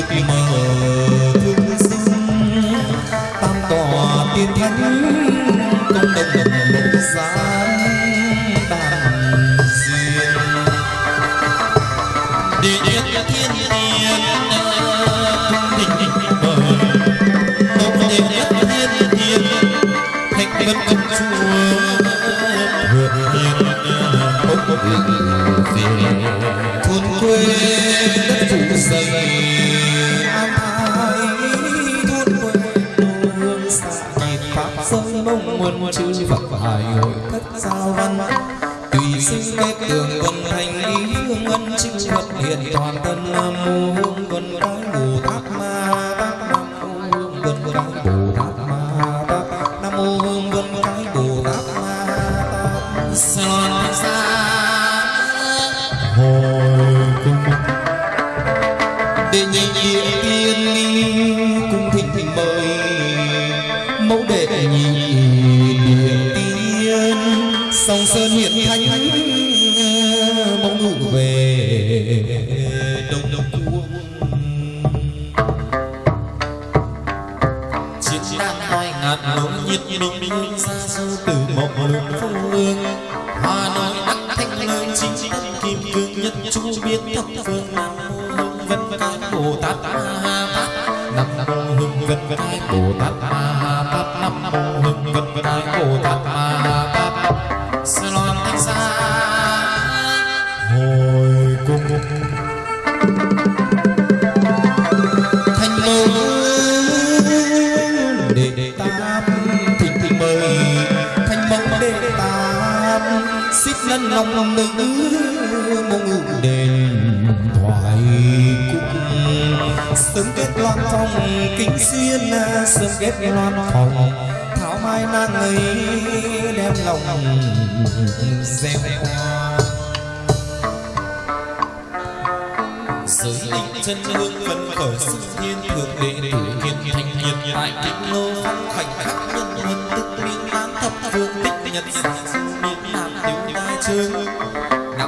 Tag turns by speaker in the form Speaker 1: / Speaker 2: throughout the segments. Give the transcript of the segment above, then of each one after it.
Speaker 1: Pretty Mother. chư Phật hải hội thất giao văn. Tùy sinh kết tường vân thành ý hương ân chư Phật hiện toàn thân Nam mô. sớm kết loan phòng kính xuyên, sớm kết loan phòng thảo mai nàng ấy đem lòng dèm hoa giới linh chân hương phấn khởi sức nhiên thượng đệ đệ hiền thành hiền tại kinh lô phong khoảnh khắc nhân huân tức miên lan thập phương tích nhật. Miên nam tiểu đai trương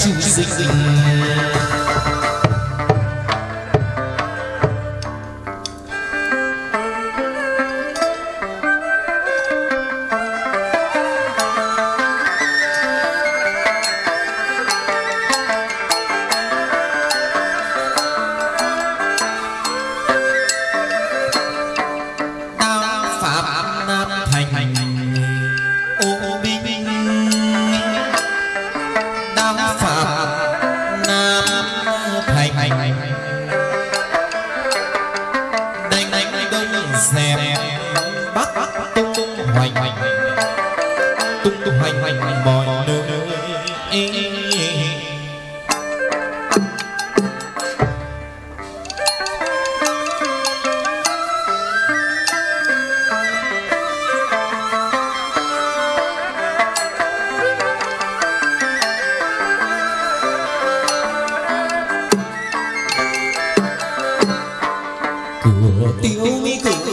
Speaker 1: choosing. Tình.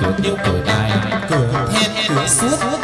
Speaker 1: Cửa tiêu cửa đài cửa then cửa suốt.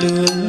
Speaker 1: Thank.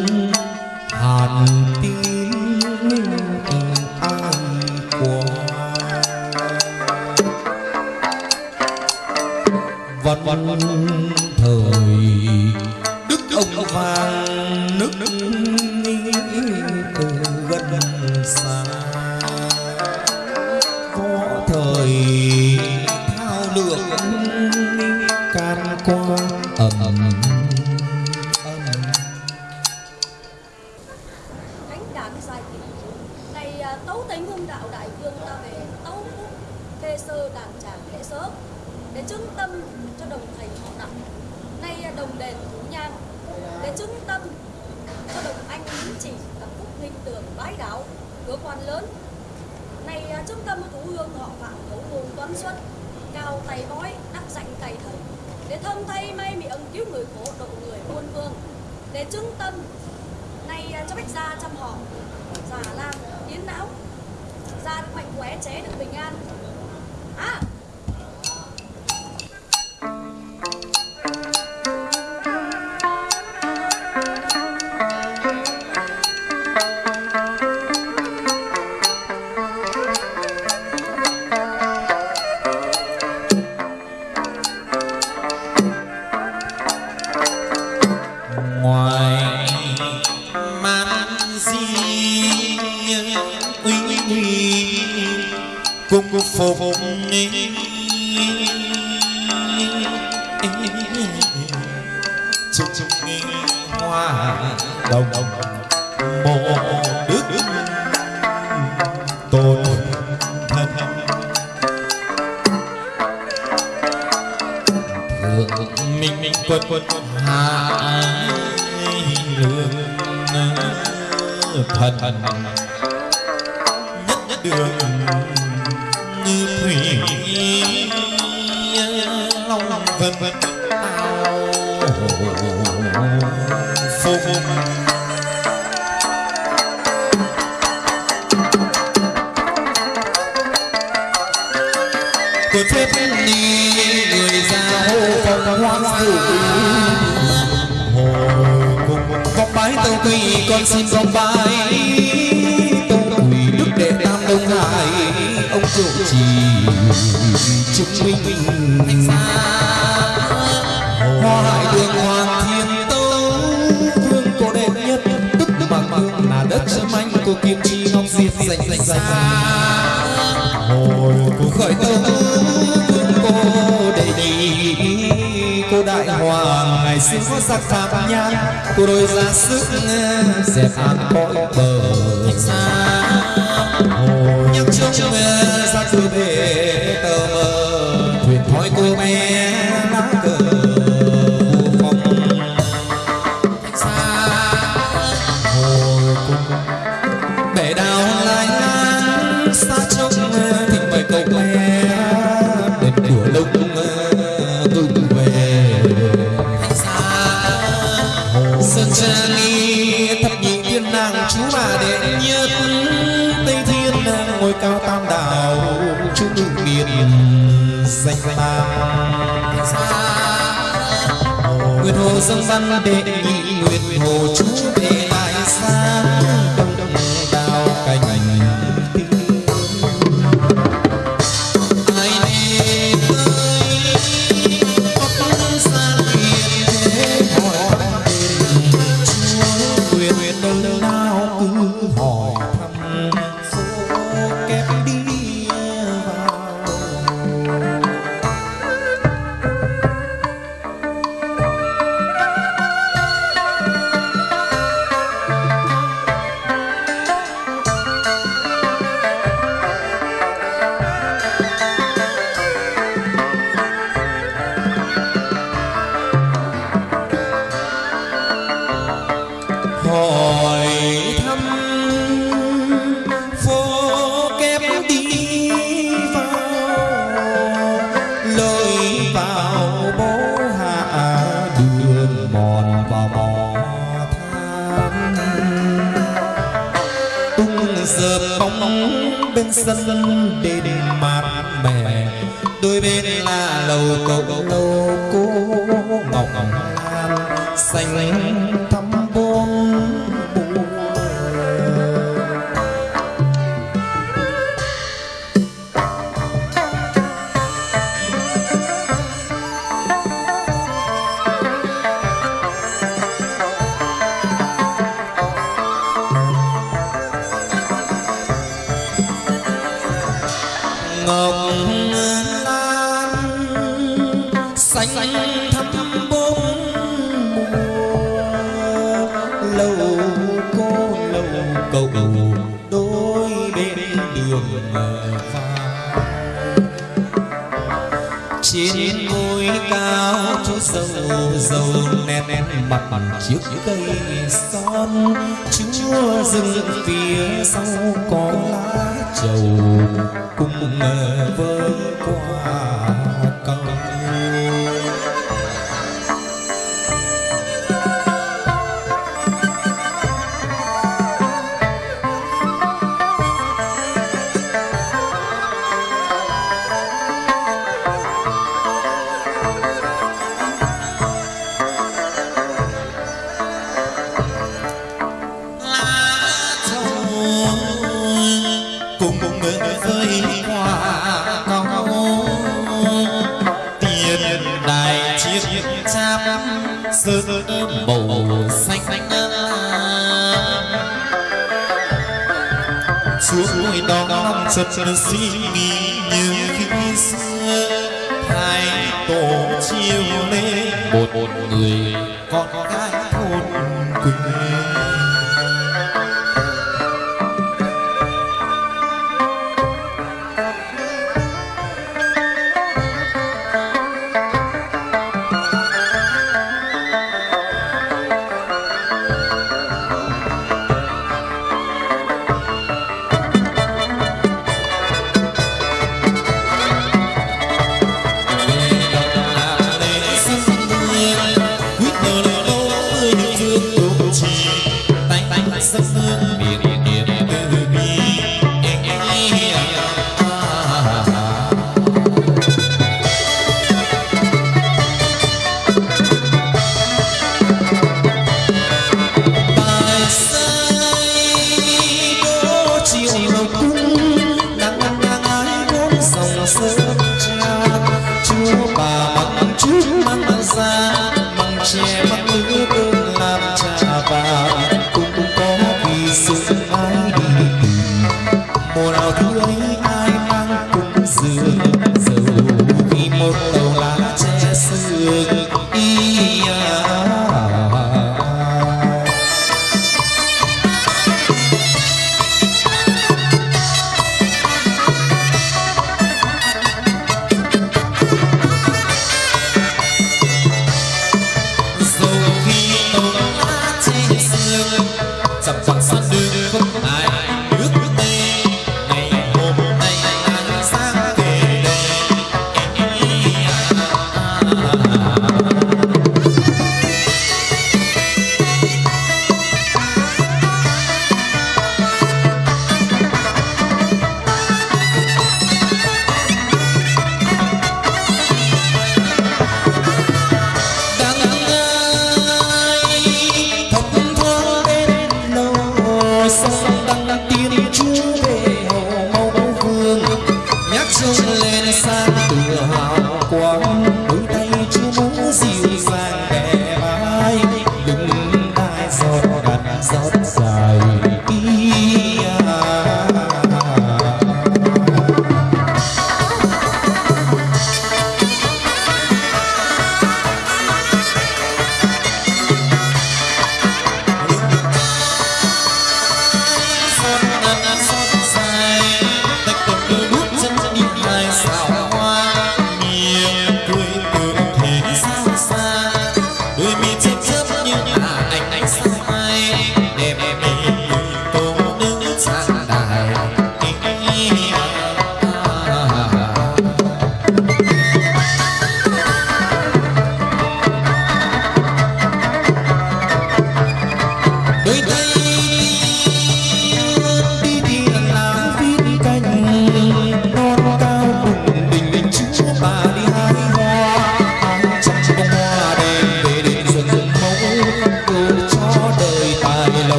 Speaker 1: đường như thủy long vân vân phô của thiết ni
Speaker 2: người giao phong hoang tử hồi cùng con bái tâu tùy con xin con bái chỉ chứng minh hoa hải đường hoàng thiên tấu vương cổ đệ nhất tức bằng vương là đất châm anh của kim chi ngọc
Speaker 1: diệt dành dành dành hồi của khởi tâu vương cô đệ đệ cô đại hoàng ngày xưa có sắc thảm nhang cô đôi ra sức dẹp an cõi bờ xa hồi nhắc trông xuôi về tờ. Thuyền thôi cô bé nắng cờ nguyệt hồ dương văn đệ nhị nguyệt hồ chú đệ sơn màu xanh. Suối đó nằm chật suy nghĩ như khi xưa thái tổ chiều lên một người con gái thôn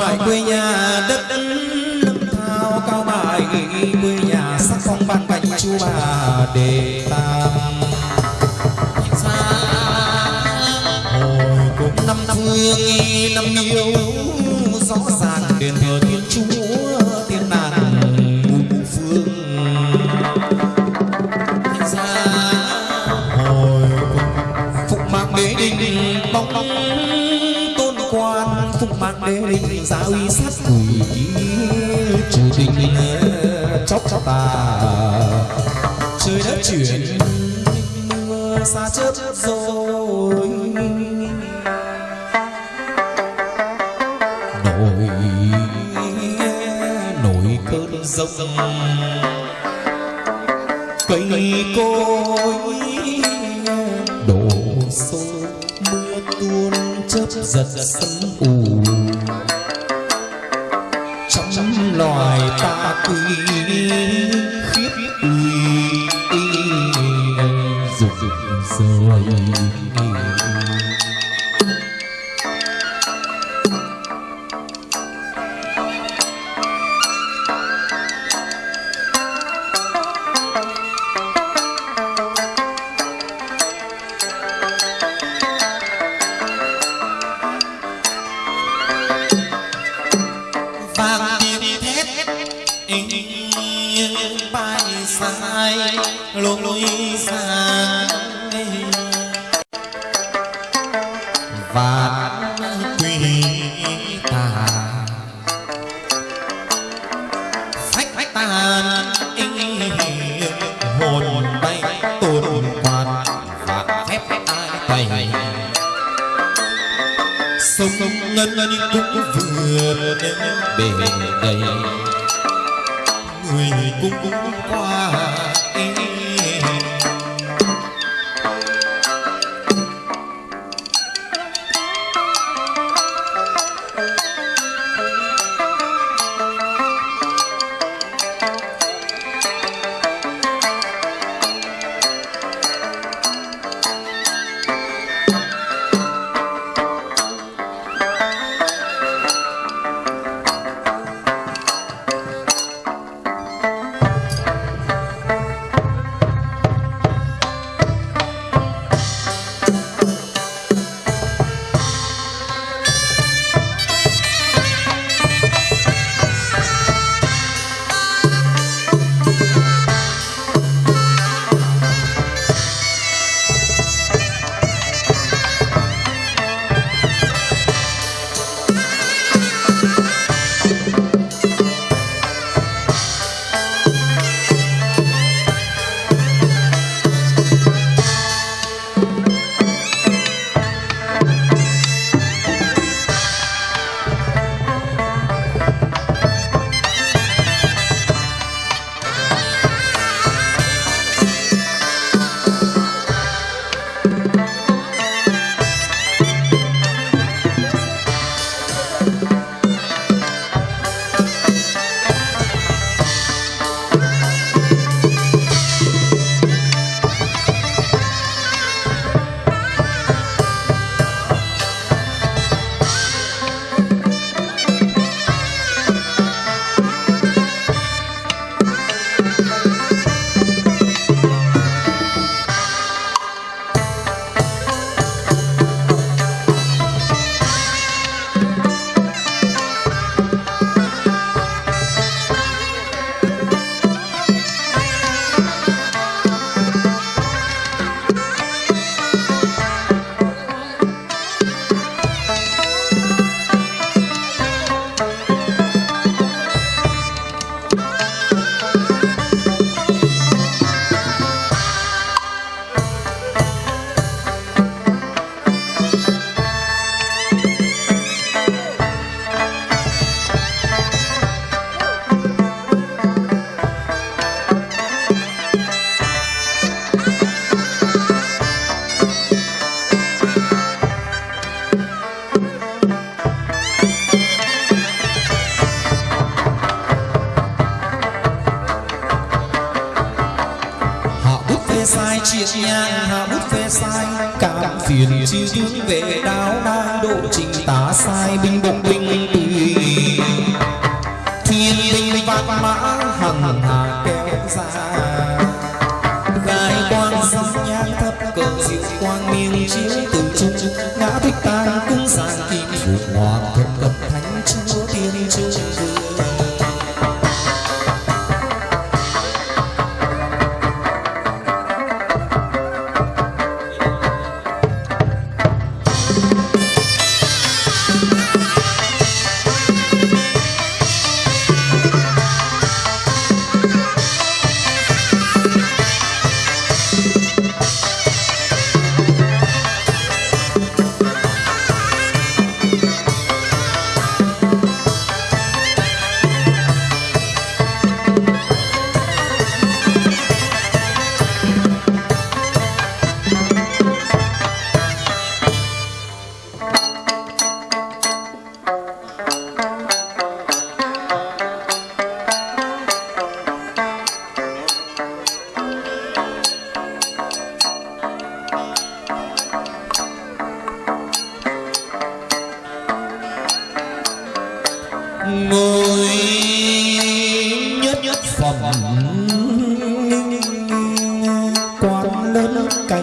Speaker 1: bài quê nhà đất lâm thao. Cao bài quê nhà sắc phong ban bạch chu bà đề tam. Hồi cũng năm phương năm yêu, rõ ràng đền thờ thiên chúa. đế linh y uy sát quỷ trừ tình chóc chóc tà trời đất chuyển mưa xa chớp rồi nổi nổi cơn rông cây cối đổ xô mưa tuôn chớp giật sấm ù cũng cũng qua.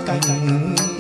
Speaker 3: Quan lớn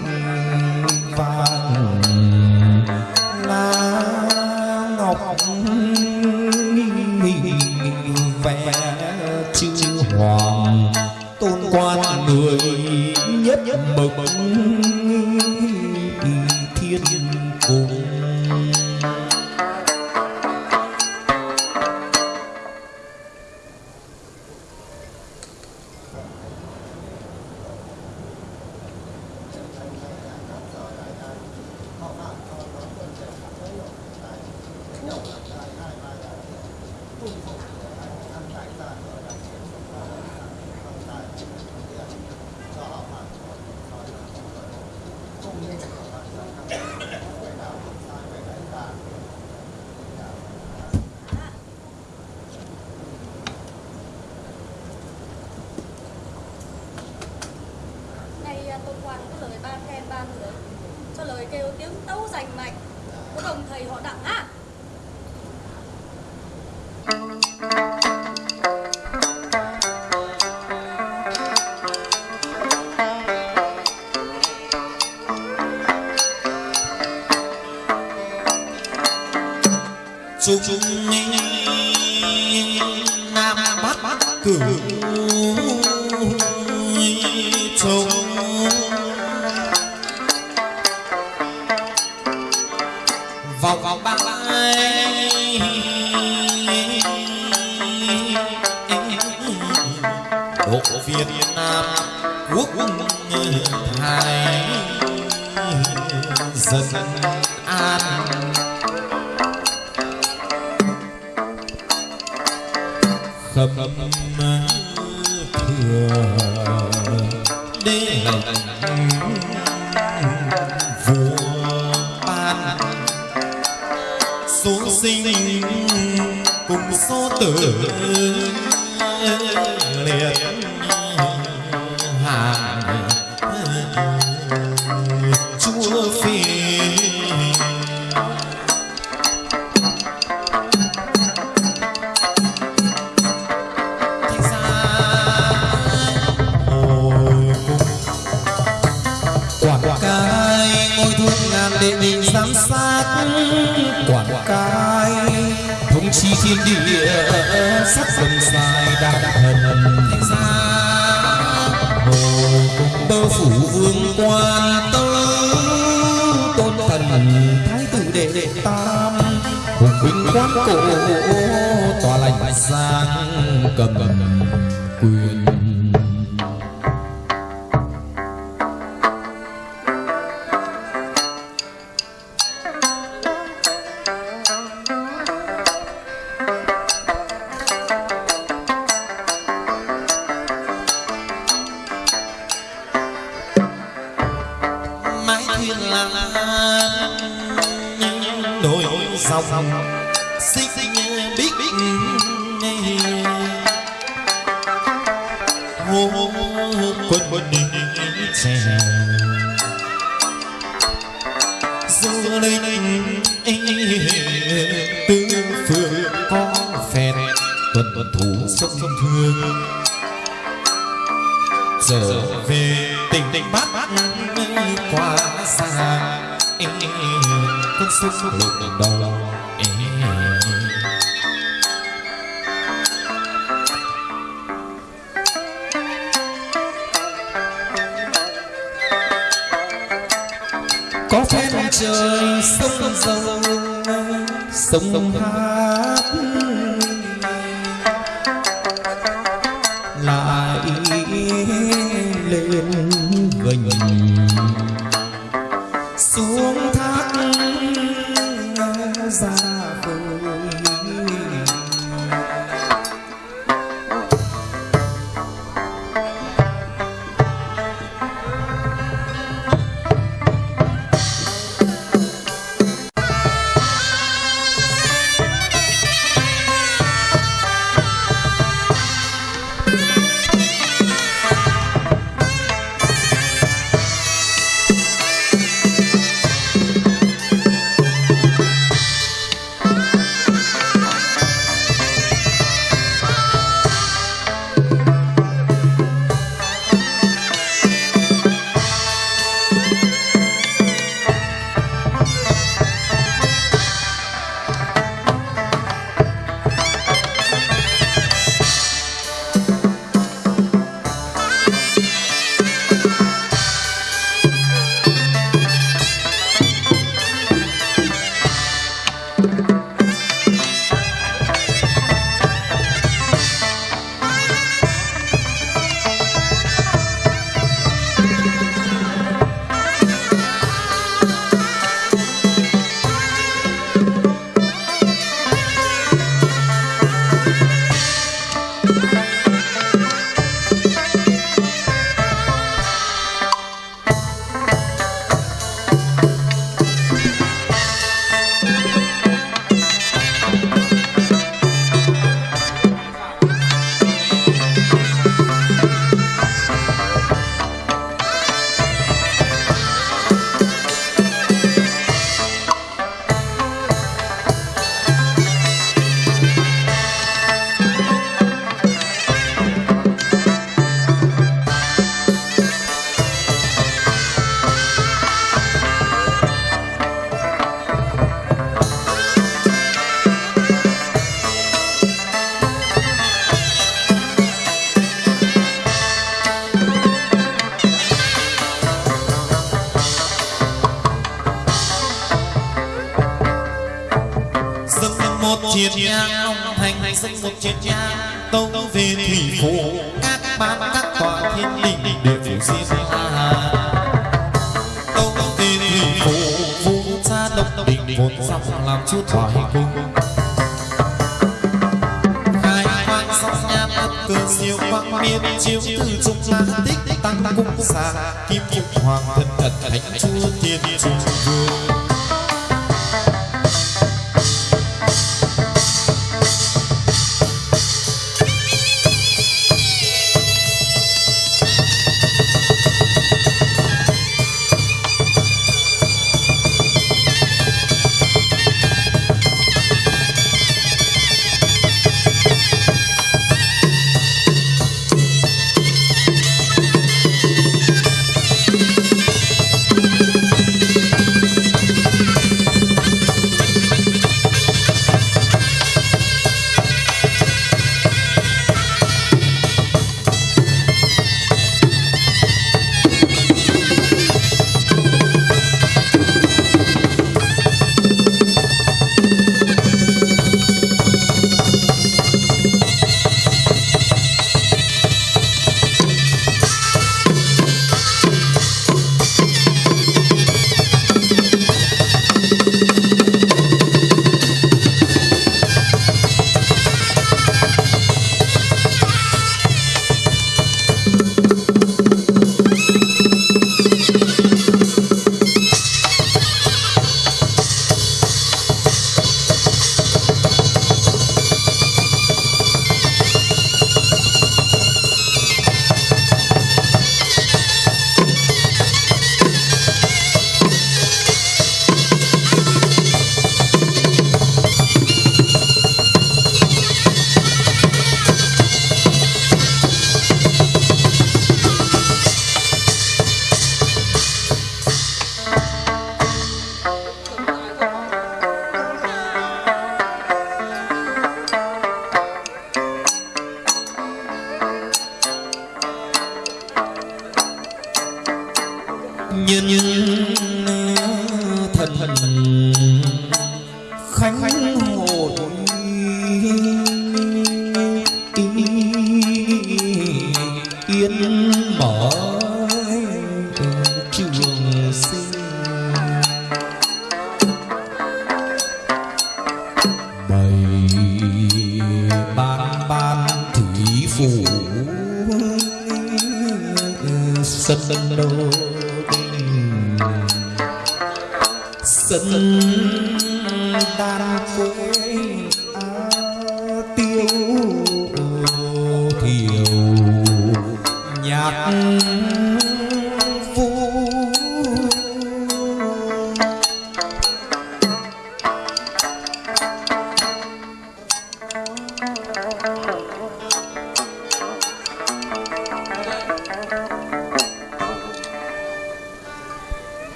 Speaker 1: liệt
Speaker 2: quán cổ tòa lành sang cầm. Ra
Speaker 1: thành sinh một chiến nhà tông về thủy phủ các ban các tòa thiên đình đều phủ diêm hà tông về thủy phủ vũ cha đông đình vốn dòng làm chúa thoại cung khai hoang sông nham thất cơ siêu quang miên, chiếu từ trung la tích tăng cung xa kim phục hoàng thân thật thánh chúa thiên trung vương.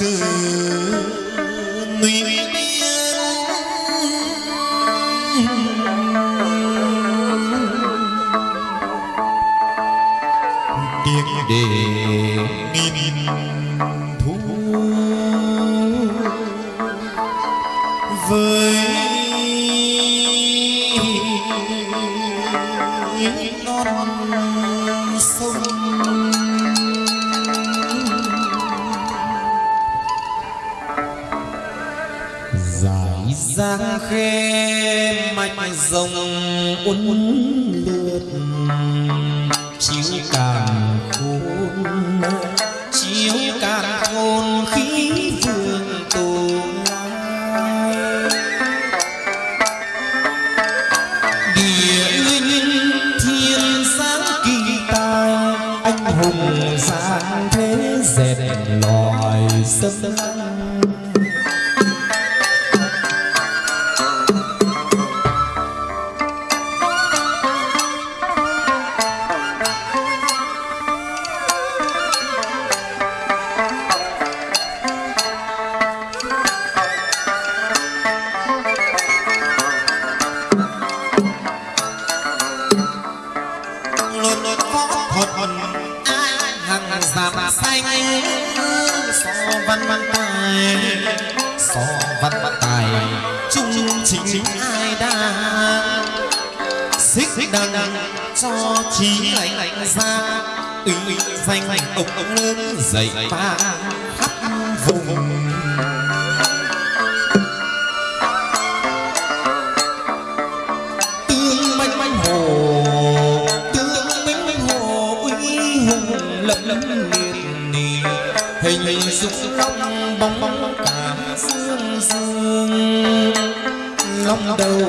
Speaker 1: Nước hình hình dục bóng bóng cả dương dương long đầu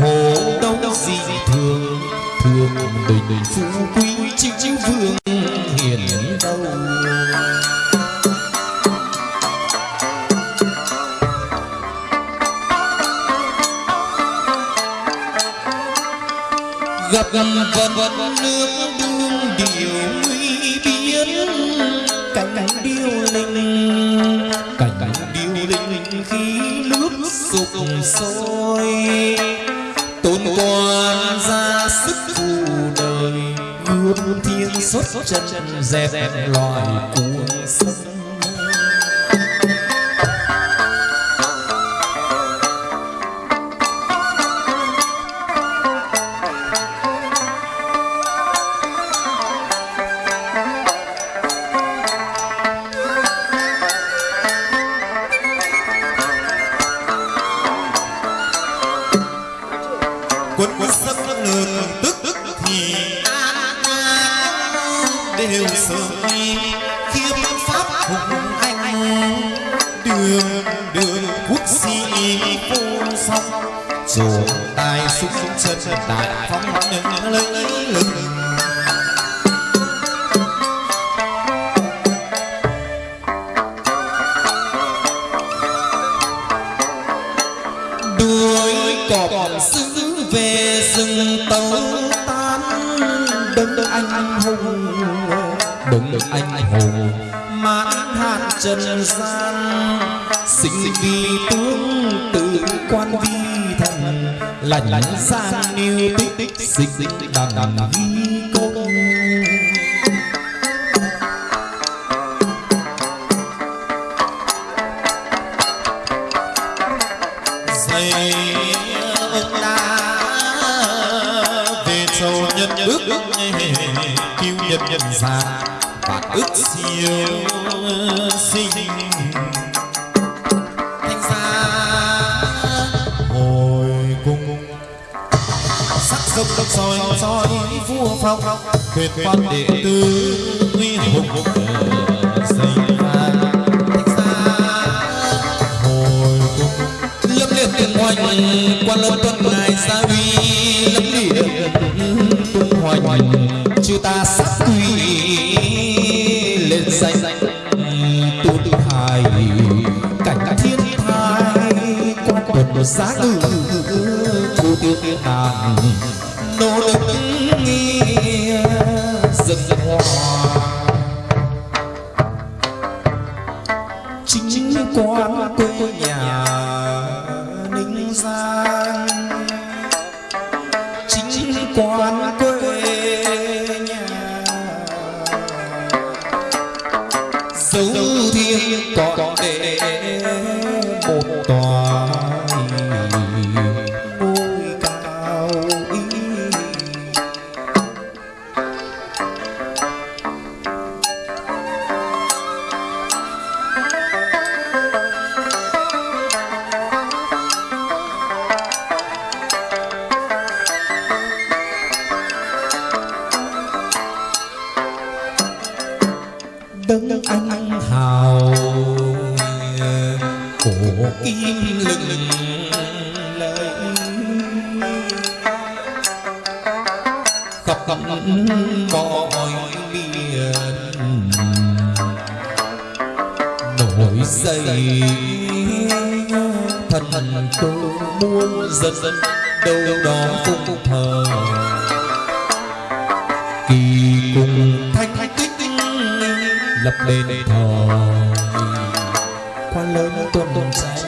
Speaker 1: hồ đâu gì thường thường bình phú quý chính chính vương hiền đâu. Gặp gặp vật vật nước đương điều quan ra sức phù đời gươm thiên xuất chân dẹp loài cuồng
Speaker 2: sâu nhân ước cứu nhân nhân già và ước siêu sinh. Thanh gia hồi cung sắc sông đông soi soi vua phong quyền quan đệ tử uy hùng dày
Speaker 1: quan lâm tuân ngài gia uy lâm hoành chư ta sắc quỳ lên danh tu tự hài cảnh thiên thai quan tuần giá ngự thu tiêu tiên đàn nỗ lực nghĩa dân hoa. Chính quan quê
Speaker 2: lớn tuần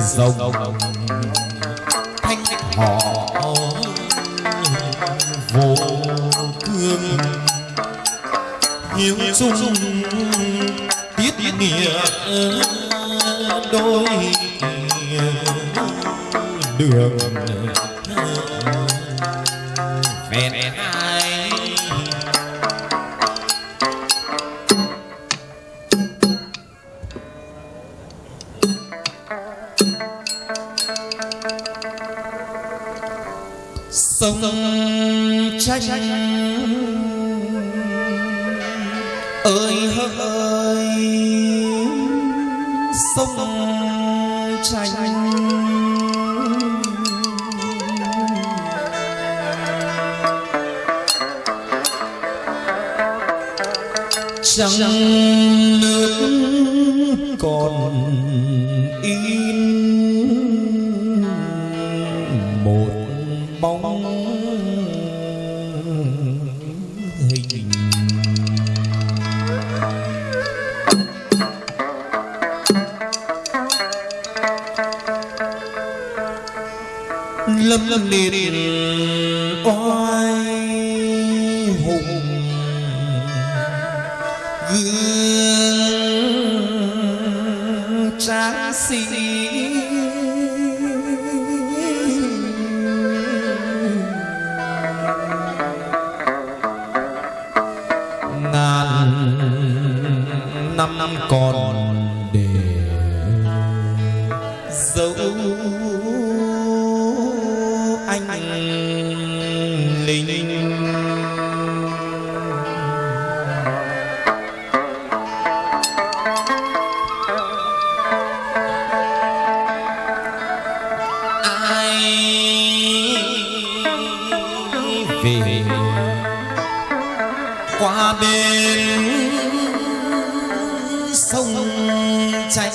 Speaker 1: rồng. Thanh họ vô thương hiếu dung tiết nghĩa đôi đường. qua bên sông chảy.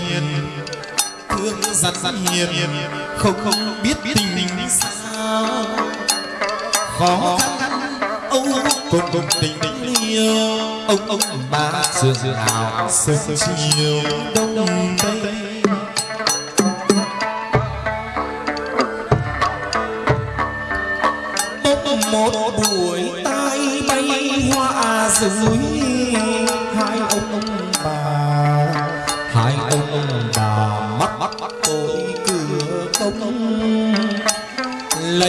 Speaker 1: nhiên thương
Speaker 2: giặt giặt hiền không không biết tình sao. Khó khăn ông cùng cùng tình yêu ông ông bà xưa sương ảo xưa chiều đông tây.
Speaker 1: Một buổi tay bay hoa rừng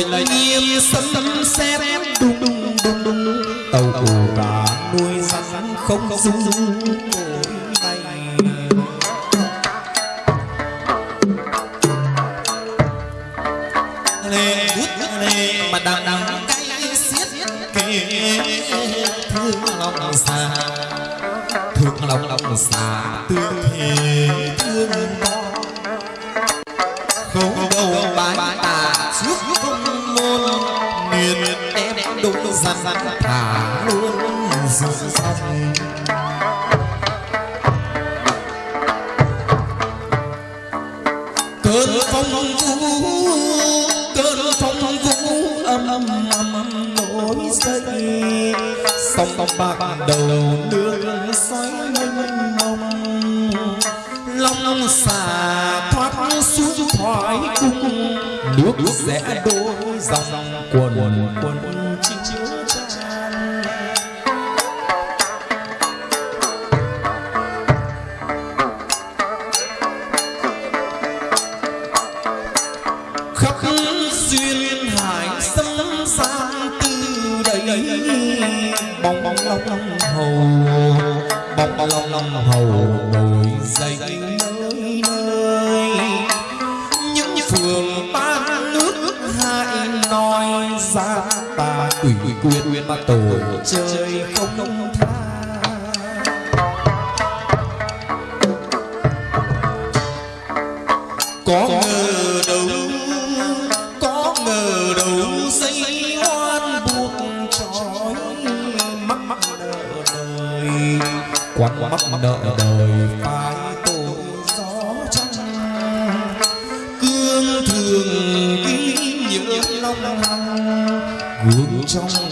Speaker 1: lệnh nghiêm sấm sét đùng đùng đùng đùng. Tàu cù cá nuôi rắn không dung
Speaker 2: dung trời không
Speaker 1: có ngờ đâu có ngờ đâu dây hoan buộc trói mắc mắc nợ đời. Quan mắc nợ đời. phải tội gió trăng. Cương thường ghi nhớ long hằng gương trong